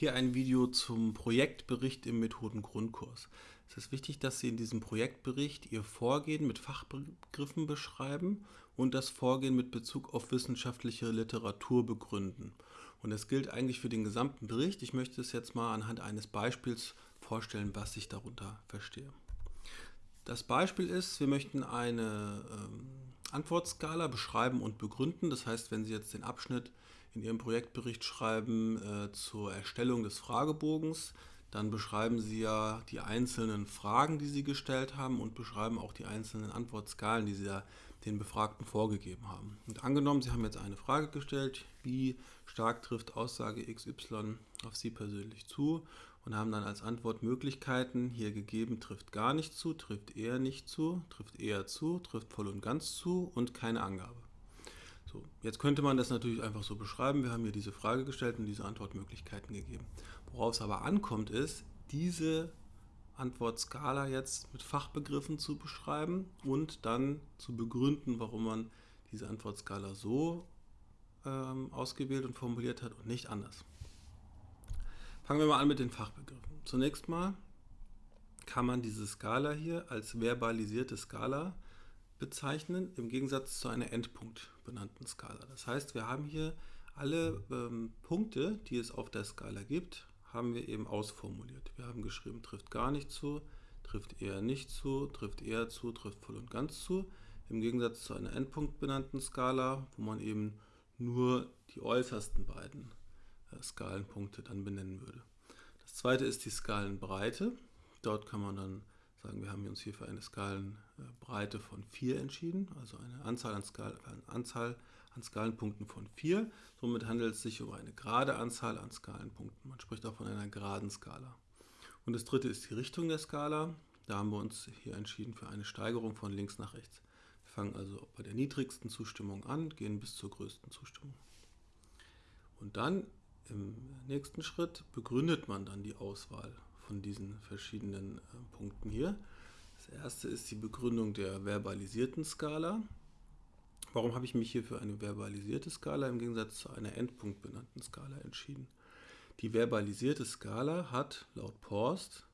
Hier ein Video zum Projektbericht im Methodengrundkurs. Es ist wichtig, dass Sie in diesem Projektbericht Ihr Vorgehen mit Fachbegriffen beschreiben und das Vorgehen mit Bezug auf wissenschaftliche Literatur begründen. Und das gilt eigentlich für den gesamten Bericht. Ich möchte es jetzt mal anhand eines Beispiels vorstellen, was ich darunter verstehe. Das Beispiel ist, wir möchten eine ähm, Antwortskala beschreiben und begründen. Das heißt, wenn Sie jetzt den Abschnitt in Ihrem Projektbericht schreiben äh, zur Erstellung des Fragebogens, dann beschreiben Sie ja die einzelnen Fragen, die Sie gestellt haben und beschreiben auch die einzelnen Antwortskalen, die Sie da den Befragten vorgegeben haben. Und angenommen, Sie haben jetzt eine Frage gestellt, wie stark trifft Aussage XY auf Sie persönlich zu und haben dann als Antwortmöglichkeiten hier gegeben, trifft gar nicht zu, trifft eher nicht zu, trifft eher zu, trifft voll und ganz zu und keine Angabe. So, jetzt könnte man das natürlich einfach so beschreiben. Wir haben hier diese Frage gestellt und diese Antwortmöglichkeiten gegeben. Worauf es aber ankommt, ist, diese Antwortskala jetzt mit Fachbegriffen zu beschreiben und dann zu begründen, warum man diese Antwortskala so ähm, ausgewählt und formuliert hat und nicht anders. Fangen wir mal an mit den Fachbegriffen. Zunächst mal kann man diese Skala hier als verbalisierte Skala bezeichnen, im Gegensatz zu einer Endpunkt benannten Skala. Das heißt, wir haben hier alle ähm, Punkte, die es auf der Skala gibt, haben wir eben ausformuliert. Wir haben geschrieben, trifft gar nicht zu, trifft eher nicht zu, trifft eher zu, trifft voll und ganz zu. Im Gegensatz zu einer Endpunkt benannten Skala, wo man eben nur die äußersten beiden äh, Skalenpunkte dann benennen würde. Das zweite ist die Skalenbreite. Dort kann man dann sagen, wir haben uns hier für eine Skalenbreite von 4 entschieden, also eine Anzahl an, Skal eine Anzahl an Skalenpunkten von 4. Somit handelt es sich um eine gerade Anzahl an Skalenpunkten. Man spricht auch von einer geraden Skala. Und das dritte ist die Richtung der Skala. Da haben wir uns hier entschieden für eine Steigerung von links nach rechts. Wir fangen also bei der niedrigsten Zustimmung an, gehen bis zur größten Zustimmung. Und dann im nächsten Schritt begründet man dann die Auswahl von diesen verschiedenen äh, Punkten hier. Das erste ist die Begründung der verbalisierten Skala. Warum habe ich mich hier für eine verbalisierte Skala im Gegensatz zu einer endpunktbenannten Skala entschieden? Die verbalisierte Skala hat laut Porst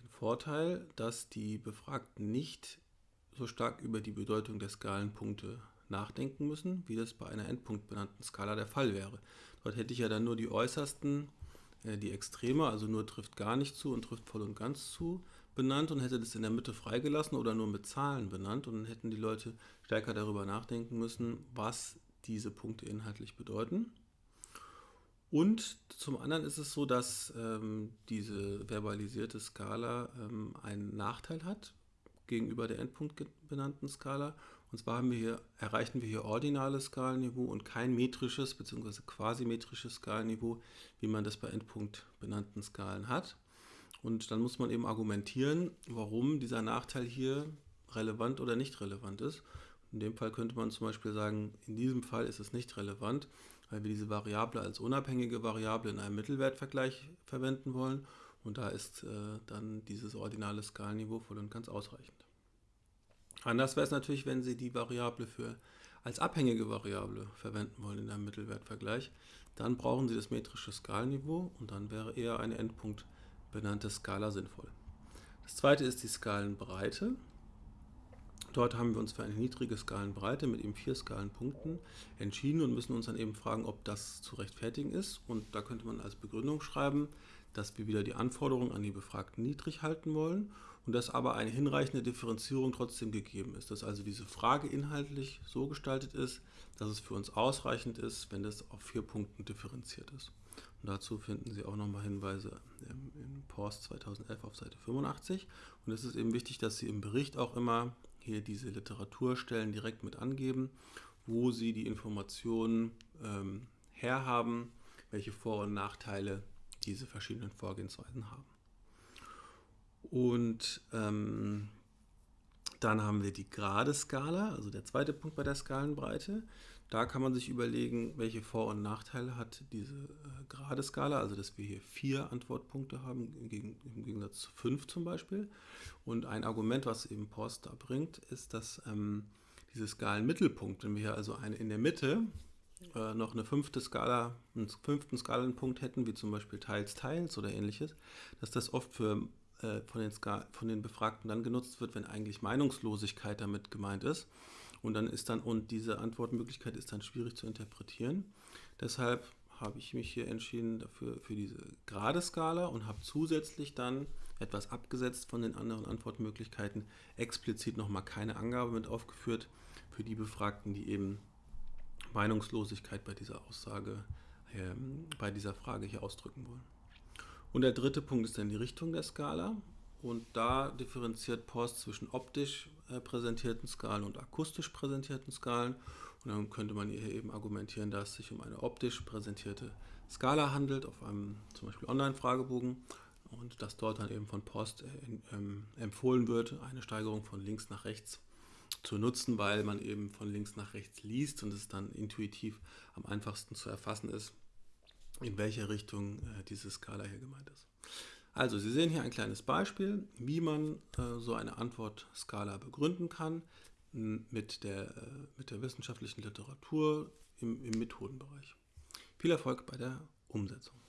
den Vorteil, dass die Befragten nicht so stark über die Bedeutung der Skalenpunkte nachdenken müssen, wie das bei einer endpunktbenannten Skala der Fall wäre. Dort hätte ich ja dann nur die äußersten die Extreme, also nur trifft gar nicht zu und trifft voll und ganz zu, benannt und hätte das in der Mitte freigelassen oder nur mit Zahlen benannt und dann hätten die Leute stärker darüber nachdenken müssen, was diese Punkte inhaltlich bedeuten. Und zum anderen ist es so, dass ähm, diese verbalisierte Skala ähm, einen Nachteil hat gegenüber der Endpunkt benannten Skala. Und zwar wir hier, erreichen wir hier ordinales Skalenniveau und kein metrisches bzw. quasi-metrisches Skalenniveau, wie man das bei Endpunkt benannten Skalen hat. Und dann muss man eben argumentieren, warum dieser Nachteil hier relevant oder nicht relevant ist. In dem Fall könnte man zum Beispiel sagen, in diesem Fall ist es nicht relevant, weil wir diese Variable als unabhängige Variable in einem Mittelwertvergleich verwenden wollen. Und da ist äh, dann dieses ordinale Skalenniveau voll und ganz ausreichend. Anders wäre es natürlich, wenn Sie die Variable für als abhängige Variable verwenden wollen in einem Mittelwertvergleich. Dann brauchen Sie das metrische Skalenniveau und dann wäre eher eine Endpunkt benannte Skala sinnvoll. Das zweite ist die Skalenbreite. Dort haben wir uns für eine niedrige Skalenbreite mit eben vier Skalenpunkten entschieden und müssen uns dann eben fragen, ob das zu rechtfertigen ist. Und da könnte man als Begründung schreiben, dass wir wieder die Anforderungen an die Befragten niedrig halten wollen und dass aber eine hinreichende Differenzierung trotzdem gegeben ist. Dass also diese Frage inhaltlich so gestaltet ist, dass es für uns ausreichend ist, wenn das auf vier Punkten differenziert ist. Und dazu finden Sie auch nochmal Hinweise im Post 2011 auf Seite 85. Und es ist eben wichtig, dass Sie im Bericht auch immer hier diese Literaturstellen direkt mit angeben, wo Sie die Informationen ähm, herhaben, welche Vor- und Nachteile diese verschiedenen Vorgehensweisen haben. Und ähm, dann haben wir die gerade Skala, also der zweite Punkt bei der Skalenbreite. Da kann man sich überlegen, welche Vor- und Nachteile hat diese äh, gerade Skala, also dass wir hier vier Antwortpunkte haben, im, Gegensatz zu fünf zum Beispiel. Und ein Argument, was eben Post da bringt, ist, dass ähm, diese Skalenmittelpunkt, wenn wir hier also eine in der Mitte äh, noch eine fünfte Skala, einen fünften Skalenpunkt hätten, wie zum Beispiel Teils, Teils oder ähnliches, dass das oft für, äh, von, den von den Befragten dann genutzt wird, wenn eigentlich Meinungslosigkeit damit gemeint ist. Und dann ist dann, und diese Antwortmöglichkeit ist dann schwierig zu interpretieren. Deshalb habe ich mich hier entschieden dafür für diese gerade Skala und habe zusätzlich dann etwas abgesetzt von den anderen Antwortmöglichkeiten, explizit nochmal keine Angabe mit aufgeführt für die Befragten, die eben Meinungslosigkeit bei dieser Aussage, äh, bei dieser Frage hier ausdrücken wollen. Und der dritte Punkt ist dann die Richtung der Skala. Und da differenziert Post zwischen optisch äh, präsentierten Skalen und akustisch präsentierten Skalen. Und dann könnte man hier eben argumentieren, dass es sich um eine optisch präsentierte Skala handelt, auf einem zum Beispiel Online-Fragebogen. Und dass dort dann eben von Post äh, ähm, empfohlen wird, eine Steigerung von links nach rechts zu nutzen, weil man eben von links nach rechts liest und es dann intuitiv am einfachsten zu erfassen ist, in welche Richtung äh, diese Skala hier gemeint ist. Also Sie sehen hier ein kleines Beispiel, wie man äh, so eine Antwortskala begründen kann mit der, äh, mit der wissenschaftlichen Literatur im, im Methodenbereich. Viel Erfolg bei der Umsetzung.